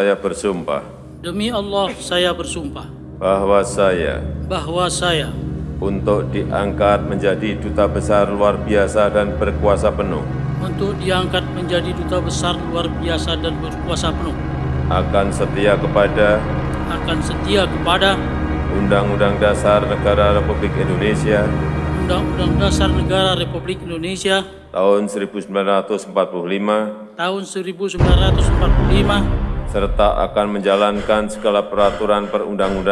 Saya bersumpah. Demi Allah saya bersumpah. Bahwa saya bahwa saya untuk diangkat menjadi duta besar luar biasa dan berkuasa penuh. untuk diangkat menjadi duta besar luar biasa dan berkuasa penuh. Akan setia kepada akan setia kepada Undang-Undang Dasar Negara Republik Indonesia Undang-Undang Dasar Negara Republik Indonesia tahun 1945 tahun 1945 serta akan menjalankan segala peraturan perundang-undangan